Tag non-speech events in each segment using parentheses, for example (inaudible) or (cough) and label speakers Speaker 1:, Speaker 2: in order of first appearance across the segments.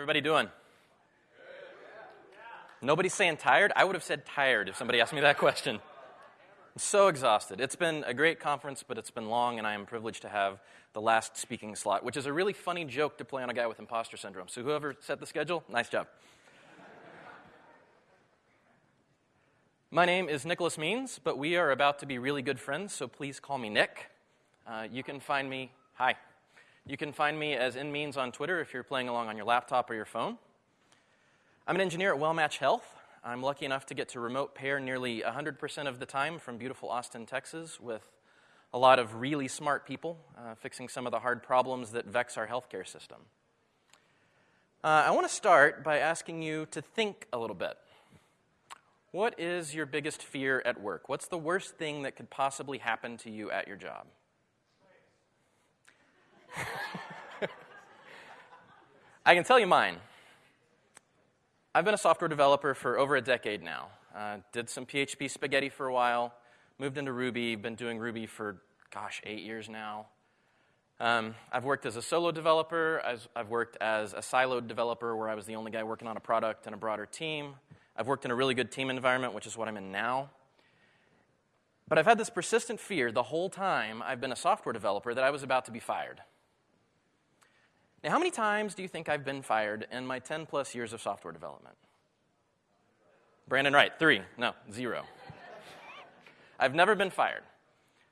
Speaker 1: Everybody doing? Nobody's saying tired? I would have said tired if somebody asked me that question. I'm so exhausted. It's been a great conference, but it's been long, and I am privileged to have the last speaking slot, which is a really funny joke to play on a guy with imposter syndrome. So, whoever set the schedule, nice job. My name is Nickolas Means, but we are about to be really good friends, so please call me Nick. Uh, you can find me, hi. You can find me as nmeans on Twitter if you're playing along on your laptop or your phone. I'm an engineer at WellMatch Health. I'm lucky enough to get to remote pair nearly 100% of the time from beautiful Austin, Texas, with a lot of really smart people uh, fixing some of the hard problems that vex our healthcare system. Uh, I want to start by asking you to think a little bit. What is your biggest fear at work? What's the worst thing that could possibly happen to you at your job? I can tell you mine. I've been a software developer for over a decade now. Uh, did some PHP spaghetti for a while, moved into Ruby, been doing Ruby for, gosh, eight years now. Um, I've worked as a solo developer. I've, I've worked as a siloed developer where I was the only guy working on a product and a broader team. I've worked in a really good team environment, which is what I'm in now. But I've had this persistent fear the whole time I've been a software developer that I was about to be fired. Now, how many times do you think I've been fired in my 10 plus years of software development? Brandon Wright, three. No, zero. I've never been fired,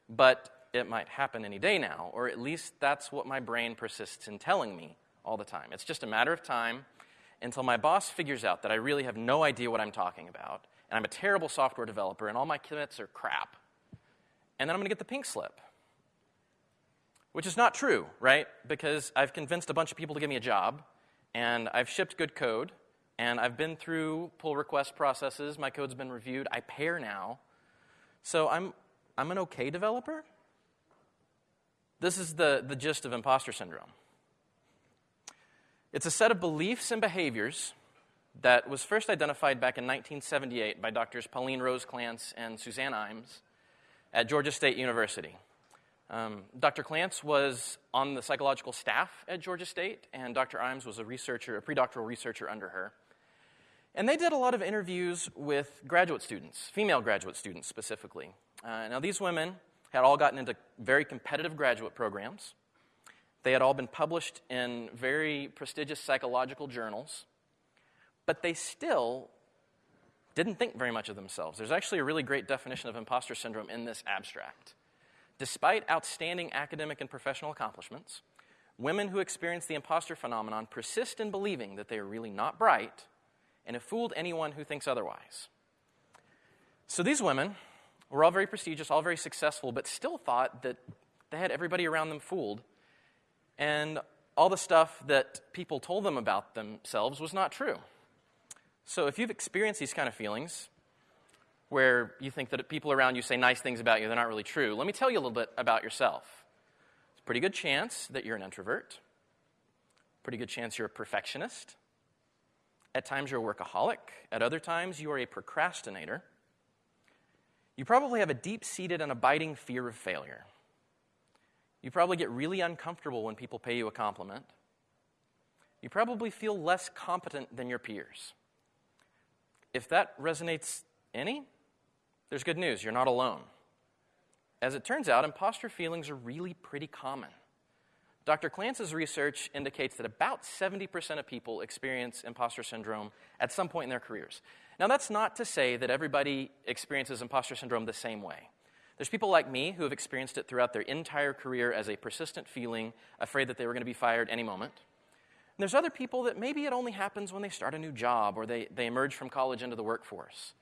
Speaker 1: but it might happen any day now, or at least that's what my brain persists in telling me all the time. It's just a matter of time until my boss figures out that I really have no idea what I'm talking about, and I'm a terrible software developer, and all my commits are crap. And then I'm going to get the pink slip. Which is not true, right? Because I've convinced a bunch of people to give me a job, and I've shipped good code, and I've been through pull request processes. My code's been reviewed. I pair now. So I'm, I'm an okay developer. This is the, the gist of imposter syndrome. It's a set of beliefs and behaviors that was first identified back in 1978 by doctors Pauline Rose Clance and Suzanne Imes at Georgia State University. Um, Dr. Clance was on the psychological staff at Georgia State, and Dr. Imes was a researcher, a predoctoral researcher under her. And they did a lot of interviews with graduate students, female graduate students specifically. Uh, now, these women had all gotten into very competitive graduate programs. They had all been published in very prestigious psychological journals, but they still didn't think very much of themselves. There's actually a really great definition of imposter syndrome in this abstract. Despite outstanding academic and professional accomplishments, women who experience the imposter phenomenon persist in believing that they are really not bright and have fooled anyone who thinks otherwise. So these women were all very prestigious, all very successful, but still thought that they had everybody around them fooled and all the stuff that people told them about themselves was not true. So if you've experienced these kind of feelings, where you think that people around you say nice things about you, they're not really true, let me tell you a little bit about yourself. It's a pretty good chance that you're an introvert, pretty good chance you're a perfectionist. At times, you're a workaholic. At other times, you are a procrastinator. You probably have a deep seated and abiding fear of failure. You probably get really uncomfortable when people pay you a compliment. You probably feel less competent than your peers. If that resonates any, there's good news. You're not alone. As it turns out, imposter feelings are really pretty common. Dr. Clance's research indicates that about 70% of people experience imposter syndrome at some point in their careers. Now, that's not to say that everybody experiences imposter syndrome the same way. There's people like me who have experienced it throughout their entire career as a persistent feeling, afraid that they were going to be fired any moment. And there's other people that maybe it only happens when they start a new job or they, they emerge from college into the workforce.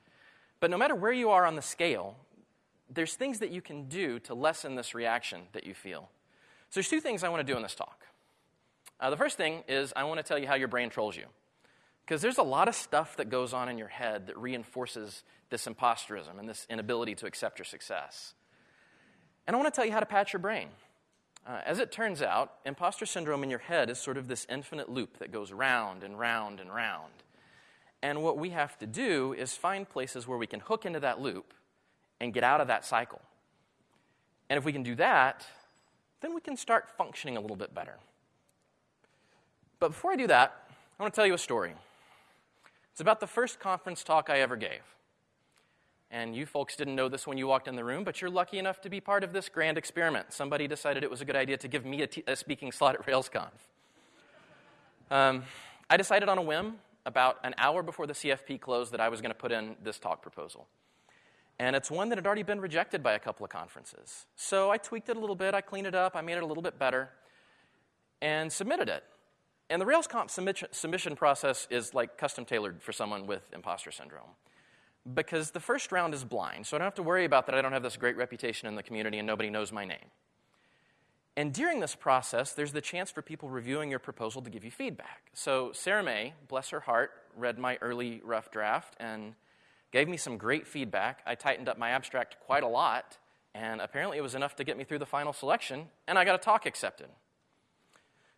Speaker 1: But no matter where you are on the scale, there's things that you can do to lessen this reaction that you feel. So there's two things I want to do in this talk. Uh, the first thing is I want to tell you how your brain trolls you. Because there's a lot of stuff that goes on in your head that reinforces this imposterism and this inability to accept your success. And I want to tell you how to patch your brain. Uh, as it turns out, imposter syndrome in your head is sort of this infinite loop that goes round and round and round. And what we have to do is find places where we can hook into that loop and get out of that cycle. And if we can do that, then we can start functioning a little bit better. But before I do that, I want to tell you a story. It's about the first conference talk I ever gave. And you folks didn't know this when you walked in the room, but you're lucky enough to be part of this grand experiment. Somebody decided it was a good idea to give me a, t- a speaking slot at RailsConf. Um, I decided on a whim about an hour before the CFP closed that I was going to put in this talk proposal. And it's one that had already been rejected by a couple of conferences. So I tweaked it a little bit, I cleaned it up, I made it a little bit better, and submitted it. And the RailsConf submission process is like custom tailored for someone with imposter syndrome because the first round is blind, so I don't have to worry about that I don't have this great reputation in the community and nobody knows my name. And during this process, there's the chance for people reviewing your proposal to give you feedback. So Sarah Mei, bless her heart, read my early rough draft and gave me some great feedback. I tightened up my abstract quite a lot, and apparently it was enough to get me through the final selection, and I got a talk accepted.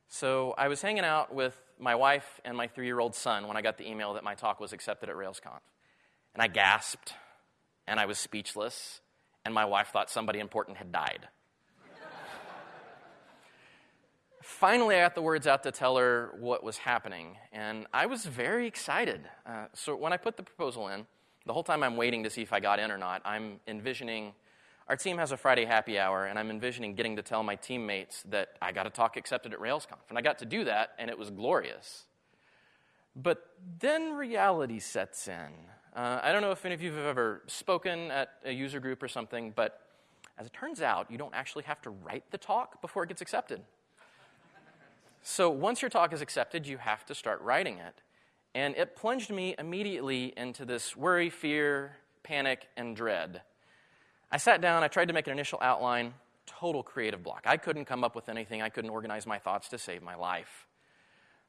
Speaker 1: So I was hanging out with my wife and my three year old son when I got the email that my talk was accepted at RailsConf. And I gasped, and I was speechless, and my wife thought somebody important had died. Finally, I got the words out to tell her what was happening, and I was very excited. Uh, so when I put the proposal in, the whole time I'm waiting to see if I got in or not, I'm envisioning our team has a Friday happy hour, and I'm envisioning getting to tell my teammates that I got a talk accepted at RailsConf. And I got to do that, and it was glorious. But then reality sets in. Uh, I don't know if any of you have ever spoken at a user group or something, but as it turns out, you don't actually have to write the talk before it gets accepted. So once your talk is accepted, you have to start writing it. And it plunged me immediately into this worry, fear, panic, and dread. I sat down, I tried to make an initial outline, total creative block. I couldn't come up with anything, I couldn't organize my thoughts to save my life.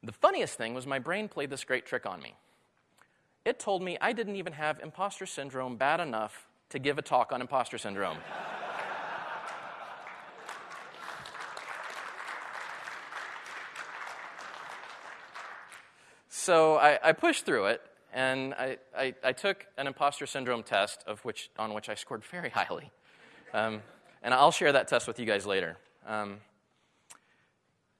Speaker 1: The funniest thing was my brain played this great trick on me it told me I didn't even have imposter syndrome bad enough to give a talk on imposter syndrome. So I, I, pushed through it, and I, I, I, took an imposter syndrome test, of which, on which I scored very highly. Um, and I'll share that test with you guys later. Um,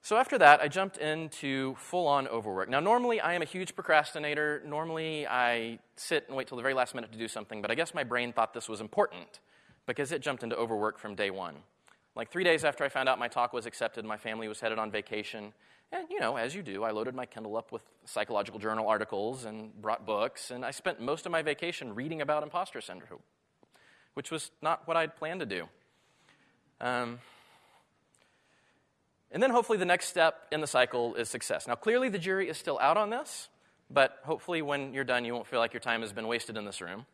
Speaker 1: so after that, I jumped into full on overwork. Now, normally I am a huge procrastinator. Normally I sit and wait till the very last minute to do something, but I guess my brain thought this was important because it jumped into overwork from day one. Like three days after I found out my talk was accepted, my family was headed on vacation. And, you know, as you do, I loaded my Kindle up with psychological journal articles and brought books, and I spent most of my vacation reading about imposter syndrome, which was not what I'd planned to do. Um, and then hopefully the next step in the cycle is success. Now, clearly the jury is still out on this, but hopefully when you're done, you won't feel like your time has been wasted in this room.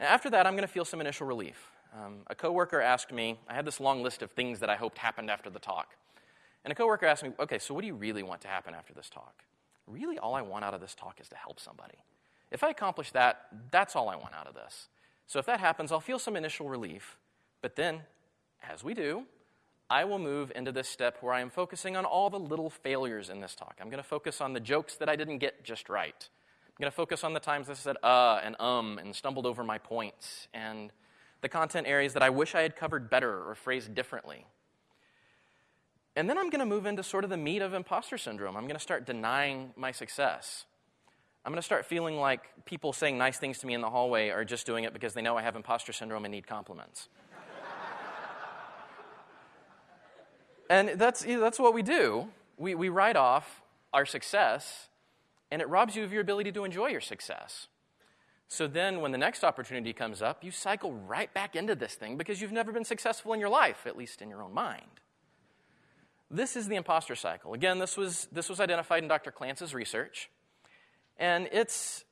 Speaker 1: And after that, I'm going to feel some initial relief. Um, a coworker asked me, I had this long list of things that I hoped happened after the talk. And a coworker asked me, okay, so what do you really want to happen after this talk? Really, all I want out of this talk is to help somebody. If I accomplish that, that's all I want out of this. So if that happens, I'll feel some initial relief. But then, as we do, I will move into this step where I am focusing on all the little failures in this talk. I'm going to focus on the jokes that I didn't get just right. I'm going to focus on the times I said uh and um and stumbled over my points and the content areas that I wish I had covered better or phrased differently. And then I'm going to move into sort of the meat of imposter syndrome. I'm going to start denying my success. I'm going to start feeling like people saying nice things to me in the hallway are just doing it because they know I have imposter syndrome and need compliments. (laughs) And that's, that's what we do. We, we write off our success, and it robs you of your ability to enjoy your success. So then, when the next opportunity comes up, you cycle right back into this thing because you've never been successful in your life, at least in your own mind. This is the imposter cycle. Again, this was, this was identified in Dr. Clance's research. And it's,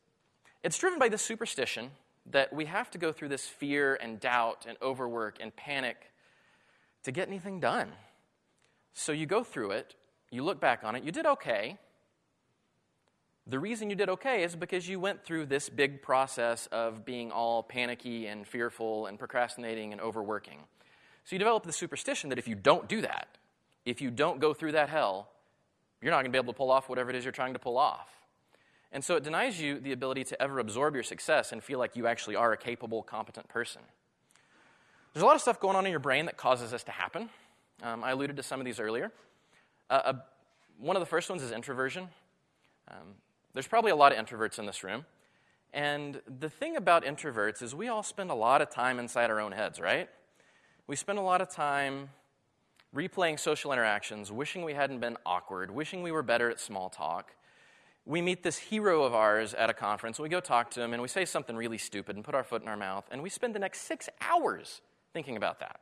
Speaker 1: it's driven by this superstition that we have to go through this fear and doubt and overwork and panic to get anything done. So you go through it, you look back on it, you did okay. The reason you did okay is because you went through this big process of being all panicky and fearful and procrastinating and overworking. So you develop the superstition that if you don't do that, if you don't go through that hell, you're not going to be able to pull off whatever it is you're trying to pull off. And so it denies you the ability to ever absorb your success and feel like you actually are a capable, competent person. There's a lot of stuff going on in your brain that causes this to happen. Um, I alluded to some of these earlier. Uh, uh, one of the first ones is introversion. Um, there's probably a lot of introverts in this room. And the thing about introverts is we all spend a lot of time inside our own heads, right? We spend a lot of time replaying social interactions, wishing we hadn't been awkward, wishing we were better at small talk. We meet this hero of ours at a conference, we go talk to him, and we say something really stupid and put our foot in our mouth, and we spend the next six hours thinking about that.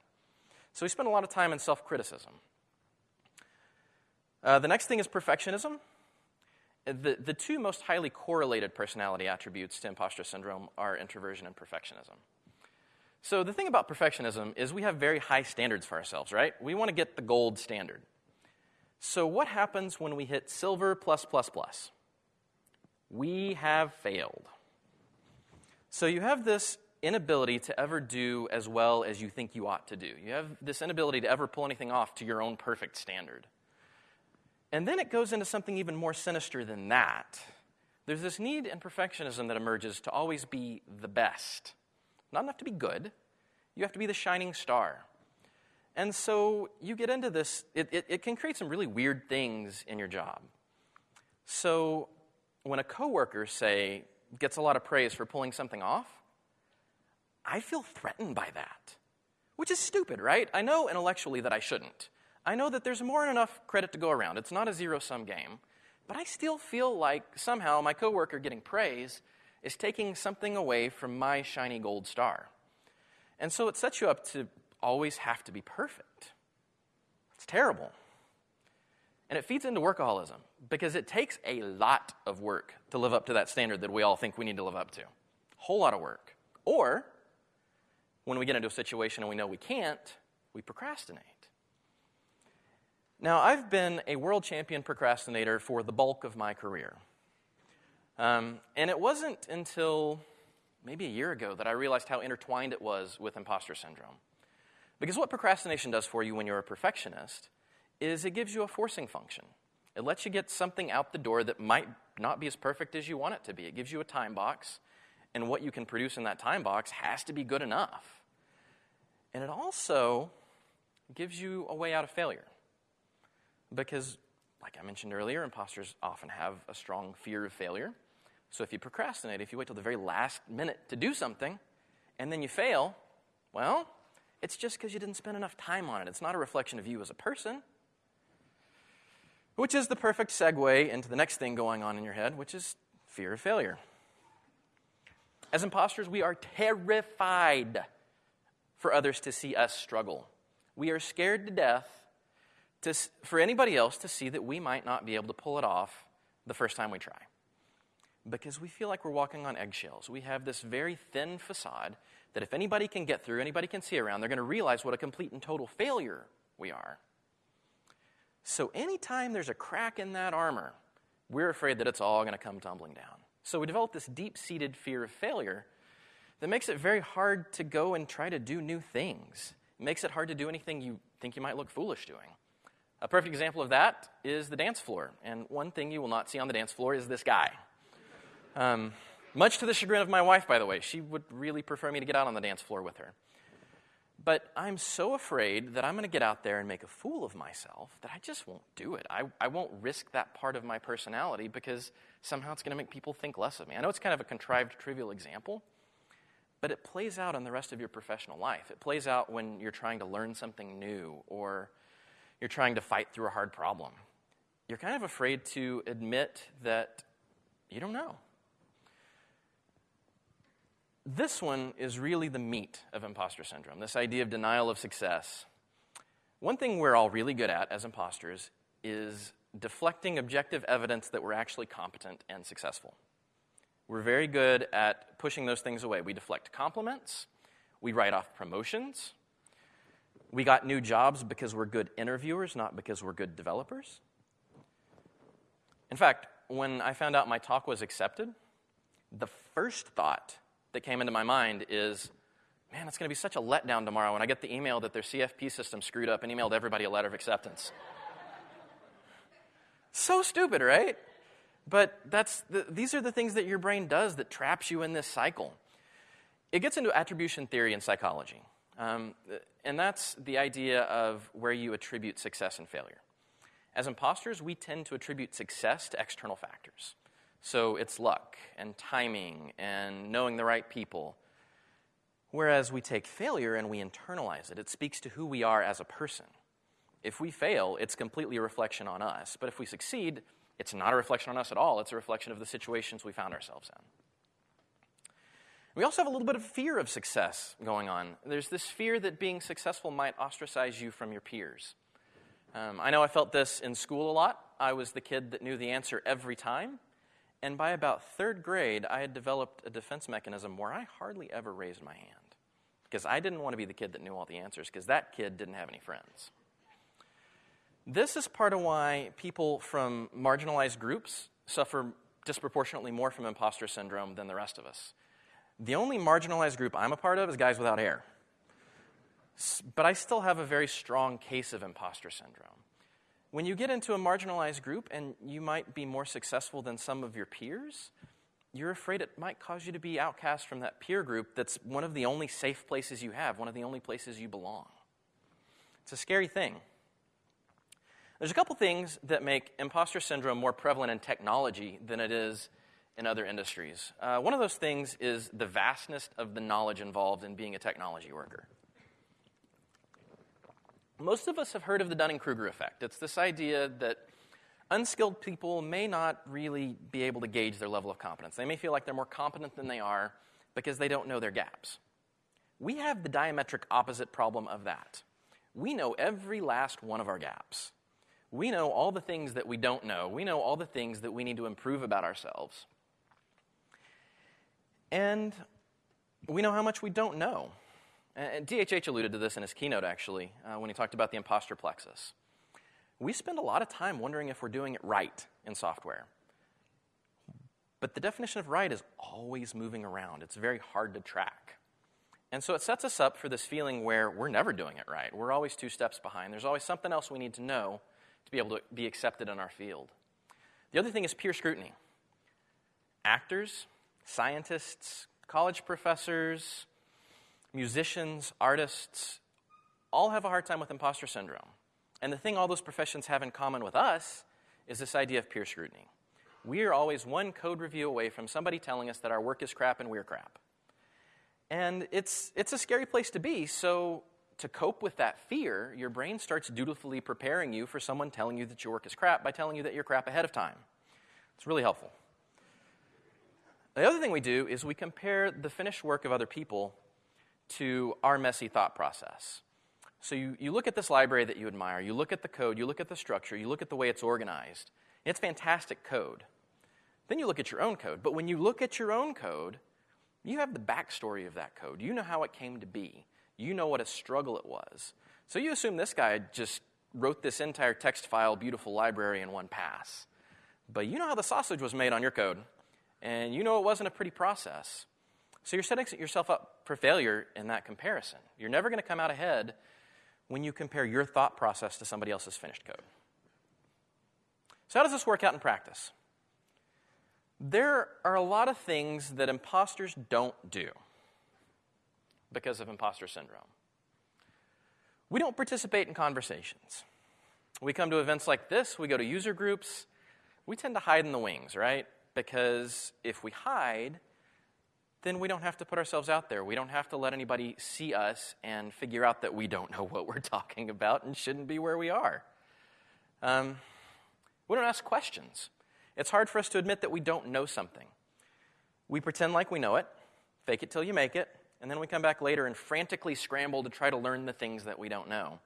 Speaker 1: So we spend a lot of time in self criticism. Uh, the next thing is perfectionism. The, the two most highly correlated personality attributes to imposter syndrome are introversion and perfectionism. So, the thing about perfectionism is we have very high standards for ourselves, right? We want to get the gold standard. So, what happens when we hit silver plus plus plus? We have failed. So, you have this inability to ever do as well as you think you ought to do. You have this inability to ever pull anything off to your own perfect standard. And then it goes into something even more sinister than that. There's this need and perfectionism that emerges to always be the best. Not enough to be good, you have to be the shining star. And so you get into this, it, it, it can create some really weird things in your job. So when a coworker, say, gets a lot of praise for pulling something off, I feel threatened by that, which is stupid, right? I know intellectually that I shouldn't. I know that there's more than enough credit to go around. It's not a zero sum game. But I still feel like somehow my coworker getting praise is taking something away from my shiny gold star. And so it sets you up to always have to be perfect. It's terrible. And it feeds into workaholism because it takes a lot of work to live up to that standard that we all think we need to live up to. A whole lot of work. Or when we get into a situation and we know we can't, we procrastinate. Now, I've been a world champion procrastinator for the bulk of my career. Um, and it wasn't until maybe a year ago that I realized how intertwined it was with imposter syndrome. Because what procrastination does for you when you're a perfectionist is it gives you a forcing function. It lets you get something out the door that might not be as perfect as you want it to be. It gives you a time box, and what you can produce in that time box has to be good enough. And it also gives you a way out of failure. Because, like I mentioned earlier, imposters often have a strong fear of failure. So if you procrastinate, if you wait till the very last minute to do something, and then you fail, well, it's just because you didn't spend enough time on it. It's not a reflection of you as a person. Which is the perfect segue into the next thing going on in your head, which is fear of failure. As imposters, we are terrified for others to see us struggle. We are scared to death to, for anybody else to see that we might not be able to pull it off the first time we try. Because we feel like we're walking on eggshells. We have this very thin facade that if anybody can get through, anybody can see around, they're going to realize what a complete and total failure we are. So anytime there's a crack in that armor, we're afraid that it's all going to come tumbling down. So we develop this deep seated fear of failure that makes it very hard to go and try to do new things. It makes it hard to do anything you think you might look foolish doing. A perfect example of that is the dance floor. And one thing you will not see on the dance floor is this guy. Um, much to the chagrin of my wife, by the way. She would really prefer me to get out on the dance floor with her. But I'm so afraid that I'm going to get out there and make a fool of myself that I just won't do it. I, I won't risk that part of my personality because somehow it's going to make people think less of me. I know it's kind of a contrived, trivial example, but it plays out in the rest of your professional life. It plays out when you're trying to learn something new or you're trying to fight through a hard problem. You're kind of afraid to admit that you don't know. This one is really the meat of imposter syndrome this idea of denial of success. One thing we're all really good at as imposters is deflecting objective evidence that we're actually competent and successful. We're very good at pushing those things away. We deflect compliments, we write off promotions, we got new jobs because we're good interviewers, not because we're good developers. In fact, when I found out my talk was accepted, the first thought that came into my mind is, man, it's going to be such a letdown tomorrow when I get the email that their CFP system screwed up and emailed everybody a letter of acceptance. (laughs) so stupid, right? But that's the, these are the things that your brain does that traps you in this cycle. It gets into attribution theory in psychology. Um, and that's the idea of where you attribute success and failure. As imposters, we tend to attribute success to external factors. So it's luck and timing and knowing the right people. Whereas we take failure and we internalize it, it speaks to who we are as a person. If we fail, it's completely a reflection on us. But if we succeed, it's not a reflection on us at all. It's a reflection of the situations we found ourselves in. We also have a little bit of fear of success going on. There's this fear that being successful might ostracize you from your peers. Um, I know I felt this in school a lot. I was the kid that knew the answer every time. And by about third grade, I had developed a defense mechanism where I hardly ever raised my hand because I didn't want to be the kid that knew all the answers because that kid didn't have any friends. This is part of why people from marginalized groups suffer disproportionately more from imposter syndrome than the rest of us. The only marginalized group I'm a part of is guys without hair. But I still have a very strong case of imposter syndrome. When you get into a marginalized group and you might be more successful than some of your peers, you're afraid it might cause you to be outcast from that peer group that's one of the only safe places you have, one of the only places you belong. It's a scary thing. There's a couple things that make imposter syndrome more prevalent in technology than it is in other industries. Uh, one of those things is the vastness of the knowledge involved in being a technology worker. Most of us have heard of the Dunning Kruger effect. It's this idea that unskilled people may not really be able to gauge their level of competence. They may feel like they're more competent than they are because they don't know their gaps. We have the diametric opposite problem of that. We know every last one of our gaps we know all the things that we don't know. We know all the things that we need to improve about ourselves. And we know how much we don't know. And DHH alluded to this in his keynote, actually, uh, when he talked about the imposter plexus. We spend a lot of time wondering if we're doing it right in software. But the definition of right is always moving around, it's very hard to track. And so it sets us up for this feeling where we're never doing it right. We're always two steps behind. There's always something else we need to know to be able to be accepted in our field. The other thing is peer scrutiny. Actors, scientists, college professors, musicians, artists, all have a hard time with imposter syndrome. And the thing all those professions have in common with us is this idea of peer scrutiny. We are always one code review away from somebody telling us that our work is crap and we're crap. And it's, it's a scary place to be, so to cope with that fear, your brain starts dutifully preparing you for someone telling you that your work is crap by telling you that you're crap ahead of time. It's really helpful. The other thing we do is we compare the finished work of other people to our messy thought process. So you, you look at this library that you admire, you look at the code, you look at the structure, you look at the way it's organized. It's fantastic code. Then you look at your own code. But when you look at your own code, you have the backstory of that code. You know how it came to be. You know what a struggle it was. So you assume this guy just wrote this entire text file, beautiful library in one pass. But you know how the sausage was made on your code, and you know it wasn't a pretty process. So you're setting yourself up for failure in that comparison. You're never going to come out ahead when you compare your thought process to somebody else's finished code. So, how does this work out in practice? There are a lot of things that imposters don't do because of imposter syndrome. We don't participate in conversations. We come to events like this, we go to user groups, we tend to hide in the wings, right? Because if we hide, then we don't have to put ourselves out there. We don't have to let anybody see us and figure out that we don't know what we're (laughs) talking about and shouldn't be where we are. Um, we don't ask questions. It's hard for us to admit that we don't know something. We pretend like we know it, fake it till you make it, and then we come back later and frantically scramble to try to learn the things that we don't know.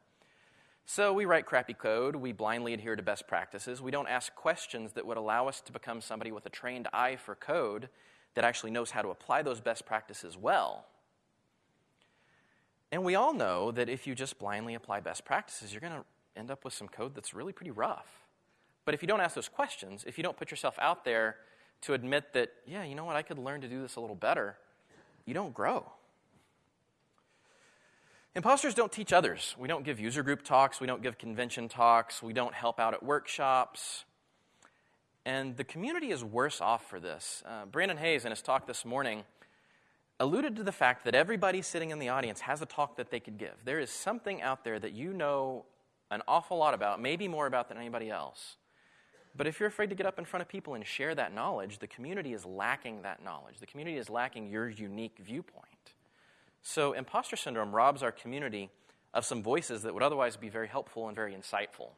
Speaker 1: So we write crappy code, we blindly adhere to best practices, we don't ask questions that would allow us to become somebody with a trained eye for code that actually knows how to apply those best practices well. And we all know that if you just blindly apply best practices, you're going to end up with some code that's really pretty rough. But if you don't ask those questions, if you don't put yourself out there to admit that, yeah, you know what, I could learn to do this a little better, you don't grow. Imposters don't teach others. We don't give user group talks, we don't give convention talks, we don't help out at workshops. And the community is worse off for this. Uh, Brandon Hayes, in his talk this morning, alluded to the fact that everybody sitting in the audience has a talk that they could give. There is something out there that you know an awful lot about, maybe more about than anybody else. But if you're afraid to get up in front of people and share that knowledge, the community is lacking that knowledge. The community is lacking your unique viewpoint. So, imposter syndrome robs our community of some voices that would otherwise be very helpful and very insightful.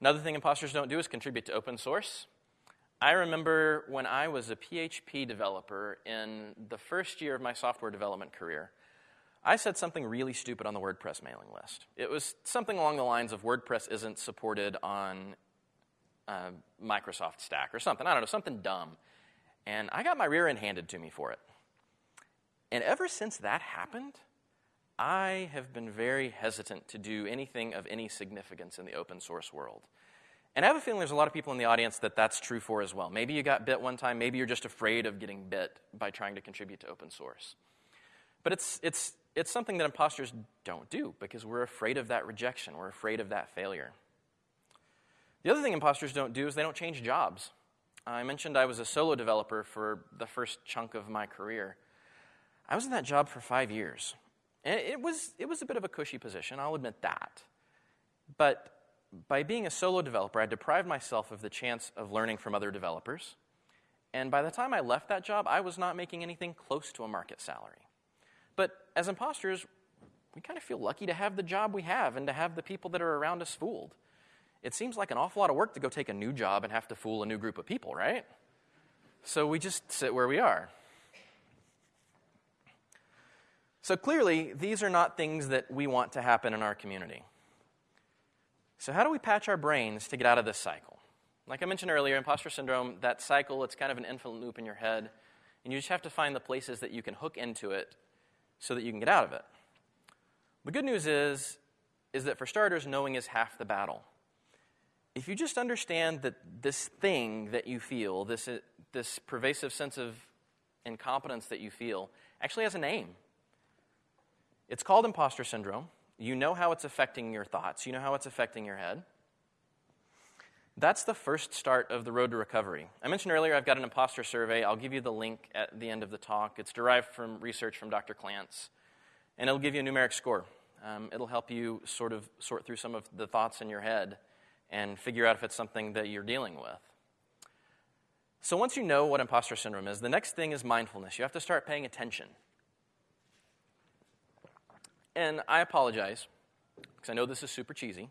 Speaker 1: Another thing imposters don't do is contribute to open source. I remember when I was a PHP developer in the first year of my software development career, I said something really stupid on the WordPress mailing list. It was something along the lines of WordPress isn't supported on uh, Microsoft Stack or something. I don't know, something dumb. And I got my rear end handed to me for it. And ever since that happened, I have been very hesitant to do anything of any significance in the open source world. And I have a feeling there's a lot of people in the audience that that's true for as well. Maybe you got bit one time, maybe you're just afraid of getting bit by trying to contribute to open source. But it's, it's, it's something that imposters don't do because we're afraid of that rejection, we're afraid of that failure. The other thing imposters don't do is they don't change jobs. I mentioned I was a solo developer for the first chunk of my career. I was in that job for five years. And it was, it was a bit of a cushy position, I'll admit that. But by being a solo developer, I deprived myself of the chance of learning from other developers. And by the time I left that job, I was not making anything close to a market salary. But as imposters, we kind of feel lucky to have the job we have and to have the people that are around us fooled. It seems like an awful lot of work to go take a new job and have to fool a new group of people, right? So we just sit where we are. So clearly, these are not things that we want to happen in our community. So, how do we patch our brains to get out of this cycle? Like I mentioned earlier, imposter syndrome, that cycle, it's kind of an infinite loop in your head, and you just have to find the places that you can hook into it so that you can get out of it. The good news is, is that for starters, knowing is half the battle. If you just understand that this thing that you feel, this, this pervasive sense of incompetence that you feel, actually has a name. It's called imposter syndrome. You know how it's affecting your thoughts, you know how it's affecting your head. That's the first start of the road to recovery. I mentioned earlier I've got an imposter survey. I'll give you the link at the end of the talk. It's derived from research from Dr. Clance, and it'll give you a numeric score. Um, it'll help you sort of sort through some of the thoughts in your head and figure out if it's something that you're dealing with. So, once you know what imposter syndrome is, the next thing is mindfulness. You have to start paying attention. And I apologize, because I know this is super cheesy,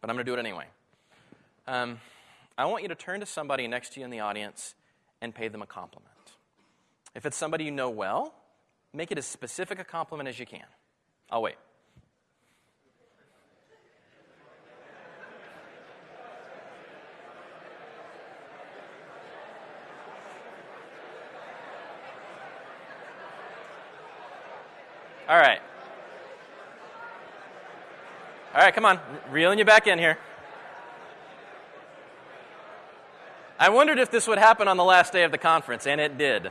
Speaker 1: but I'm going to do it anyway. Um, I want you to turn to somebody next to you in the audience and pay them a compliment. If it's somebody you know well, make it as specific a compliment as you can. I'll wait. All right. All right, come on, reeling you back in here. I wondered if this would happen on the last day of the conference, and it did.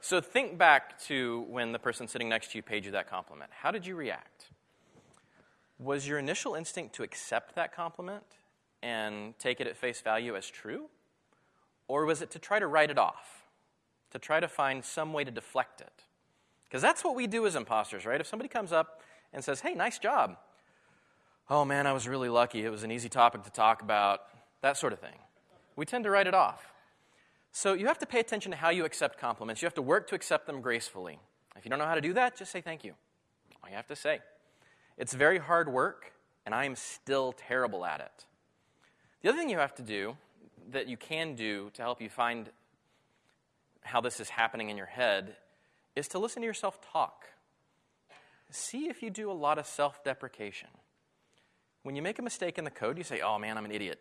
Speaker 1: So think back to when the person sitting next to you paid you that compliment. How did you react? Was your initial instinct to accept that compliment and take it at face value as true? Or was it to try to write it off? To try to find some way to deflect it? Because that's what we do as imposters, right? If somebody comes up and says, hey, nice job. Oh man, I was really lucky. It was an easy topic to talk about, that sort of thing. We tend to write it off. So you have to pay attention to how you accept compliments. You have to work to accept them gracefully. If you don't know how to do that, just say thank you. All you have to say. It's very hard work, and I am still terrible at it. The other thing you have to do that you can do to help you find how this is happening in your head is to listen to yourself talk. See if you do a lot of self deprecation. When you make a mistake in the code, you say, oh man, I'm an idiot.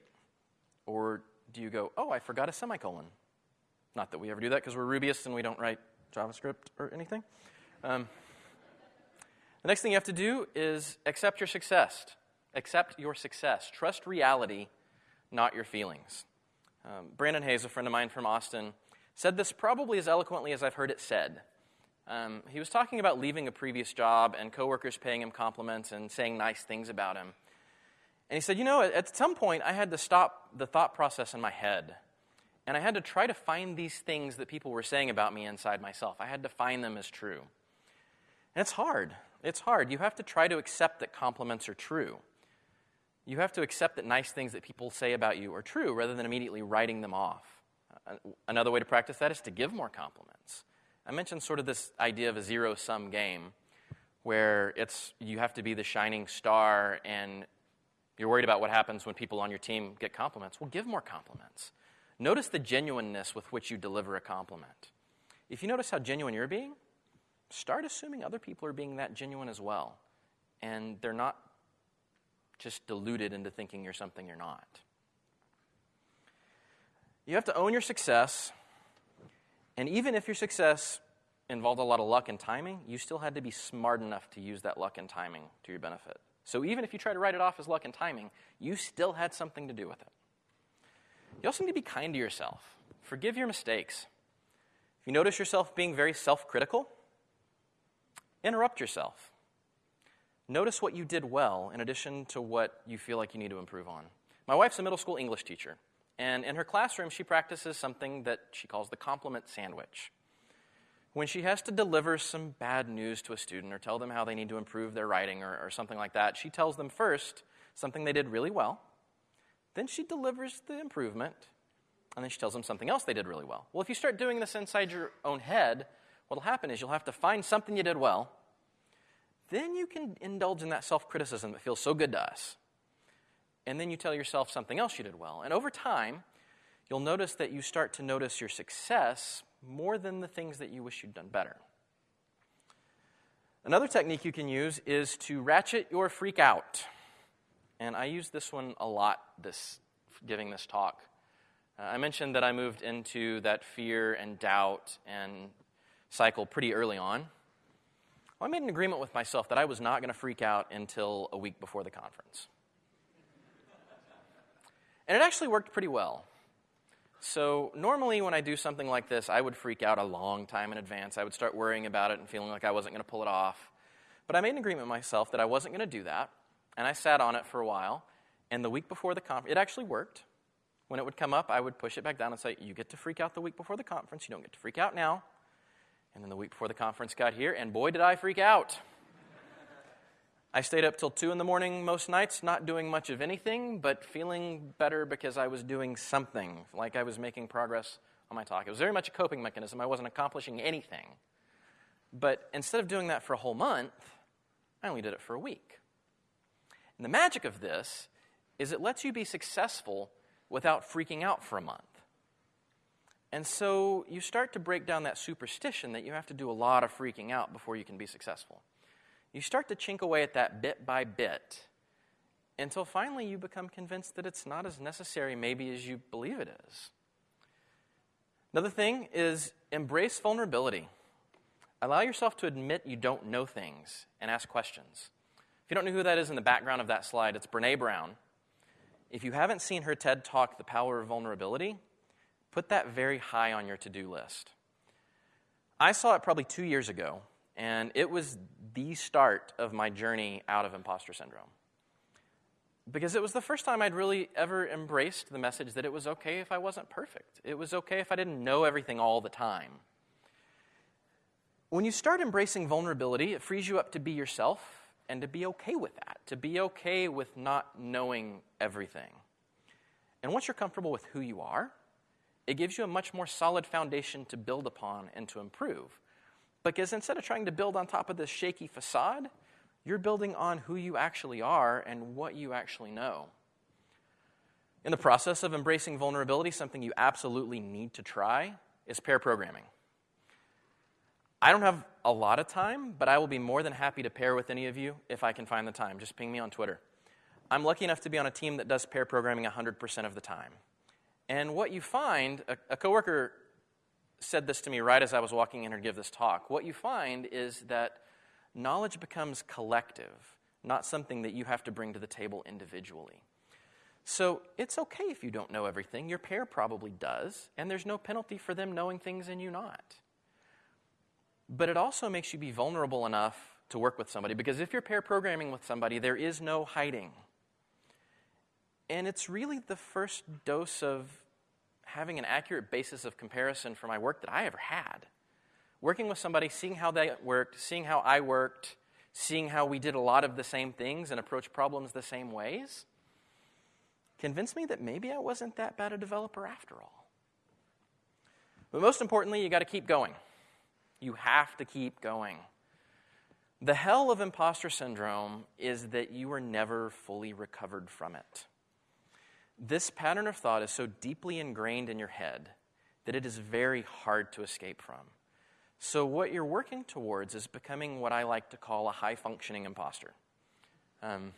Speaker 1: Or do you go, oh, I forgot a semicolon? Not that we ever do that because we're Rubyists and we don't write JavaScript or anything. Um, the next thing you have to do is accept your success. Accept your success. Trust reality, not your feelings. Um, Brandon Hayes, a friend of mine from Austin, said this probably as eloquently as I've heard it said. Um, he was talking about leaving a previous job and coworkers paying him compliments and saying nice things about him. And he said, You know, at some point I had to stop the thought process in my head. And I had to try to find these things that people were saying about me inside myself. I had to find them as true. And it's hard. It's hard. You have to try to accept that compliments are true. You have to accept that nice things that people say about you are true rather than immediately writing them off. Uh, another way to practice that is to give more compliments. I mentioned sort of this idea of a zero sum game where it's you have to be the shining star and you're worried about what happens when people on your team get compliments. Well, give more compliments. Notice the genuineness with which you deliver a compliment. If you notice how genuine you're being, start assuming other people are being that genuine as well. And they're not just deluded into thinking you're something you're not. You have to own your success. And even if your success involved a lot of luck and timing, you still had to be smart enough to use that luck and timing to your benefit. So even if you try to write it off as luck and timing, you still had something to do with it. You also need to be kind to yourself. Forgive your mistakes. If you notice yourself being very self critical, interrupt yourself. Notice what you did well in addition to what you feel like you need to improve on. My wife's a middle school English teacher, and in her classroom, she practices something that she calls the compliment sandwich. When she has to deliver some bad news to a student or tell them how they need to improve their writing or, or something like that, she tells them first something they did really well, then she delivers the improvement, and then she tells them something else they did really well. Well, if you start doing this inside your own head, what will happen is you'll have to find something you did well. Then you can indulge in that self criticism that feels so good to us. And then you tell yourself something else you did well. And over time, you'll notice that you start to notice your success more than the things that you wish you'd done better. Another technique you can use is to ratchet your freak out. And I use this one a lot this giving this talk. Uh, I mentioned that I moved into that fear and doubt and cycle pretty early on. I made an agreement with myself that I was not going to freak out until a week before the conference. And it actually worked pretty well. So, normally when I do something like this, I would freak out a long time in advance. I would start worrying about it and feeling like I wasn't going to pull it off. But I made an agreement with myself that I wasn't going to do that. And I sat on it for a while. And the week before the conference, it actually worked. When it would come up, I would push it back down and say, You get to freak out the week before the conference. You don't get to freak out now. And then the week before the conference got here, and boy, did I freak out. I stayed up till 2 in the morning most nights, not doing much of anything, but feeling better because I was doing something, like I was making progress on my talk. It was very much a coping mechanism. I wasn't accomplishing anything. But instead of doing that for a whole month, I only did it for a week. And the magic of this is it lets you be successful without freaking out for a month. And so you start to break down that superstition that you have to do a lot of freaking out before you can be successful. You start to chink away at that bit by bit until finally you become convinced that it's not as necessary, maybe, as you believe it is. Another thing is embrace vulnerability. Allow yourself to admit you don't know things and ask questions. If you don't know who that is in the background of that slide, it's Brene Brown. If you haven't seen her TED talk, The Power of Vulnerability, put that very high on your to do list. I saw it probably two years ago, and it was the start of my journey out of imposter syndrome. Because it was the first time I'd really ever embraced the message that it was okay if I wasn't perfect. It was okay if I didn't know everything all the time. When you start embracing vulnerability, it frees you up to be yourself and to be okay with that, to be okay with not knowing everything. And once you're comfortable with who you are, it gives you a much more solid foundation to build upon and to improve. Because instead of trying to build on top of this shaky facade, you're building on who you actually are and what you actually know. In the process of embracing vulnerability, something you absolutely need to try is pair programming. I don't have a lot of time, but I will be more than happy to pair with any of you if I can find the time. Just ping me on Twitter. I'm lucky enough to be on a team that does pair programming 100% of the time. And what you find, a, a coworker said this to me right as I was walking in to give this talk. What you find is that knowledge becomes collective, not something that you have to bring to the table individually. So it's okay if you don't know everything. Your pair probably does, and there's no penalty for them knowing things and you not. But it also makes you be vulnerable enough to work with somebody because if you're pair programming with somebody, there is no hiding. And it's really the first dose of having an accurate basis of comparison for my work that I ever had. Working with somebody, seeing how they worked, seeing how I worked, seeing how we did a lot of the same things and approach problems the same ways, convinced me that maybe I wasn't that bad a developer after all. But most importantly, you got to keep going. You have to keep going. The hell of imposter syndrome is that you are never fully recovered from it. This pattern of thought is so deeply ingrained in your head that it is very hard to escape from. So, what you're working towards is becoming what I like to call a high functioning imposter. Um,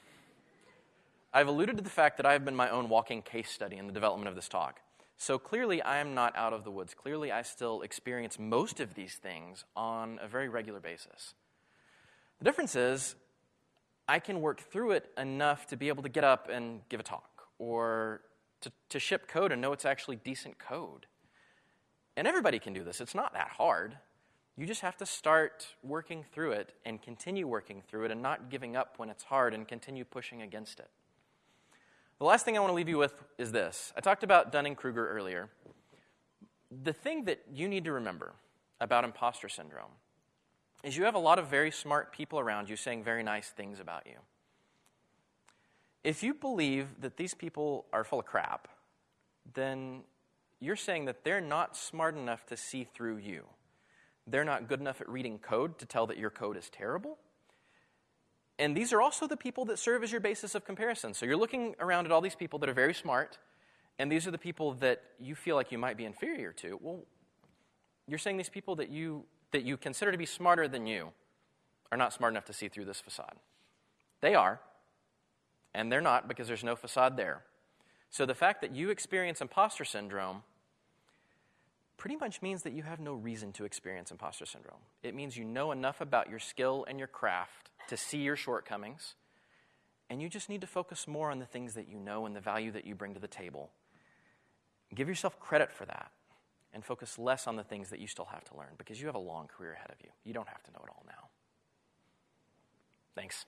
Speaker 1: I've alluded to the fact that I've been my own walking case study in the development of this talk. So, clearly, I am not out of the woods. Clearly, I still experience most of these things on a very regular basis. The difference is, I can work through it enough to be able to get up and give a talk or to, to ship code and know it's actually decent code. And everybody can do this, it's not that hard. You just have to start working through it and continue working through it and not giving up when it's hard and continue pushing against it. The last thing I want to leave you with is this. I talked about Dunning Kruger earlier. The thing that you need to remember about imposter syndrome is you have a lot of very smart people around you saying very nice things about you. If you believe that these people are full of crap, then you're saying that they're not smart enough to see through you. They're not good enough at reading code to tell that your code is terrible. And these are also the people that serve as your basis of comparison. So you're looking around at all these people that are very smart, and these are the people that you feel like you might be inferior to. Well, you're saying these people that you, that you consider to be smarter than you are not smart enough to see through this facade. They are, and they're not because there's no facade there. So the fact that you experience imposter syndrome pretty much means that you have no reason to experience imposter syndrome. It means you know enough about your skill and your craft to see your shortcomings, and you just need to focus more on the things that you know and the value that you bring to the table. Give yourself credit for that and focus less on the things that you still have to learn because you have a long career ahead of you. You don't have to know it all now. Thanks.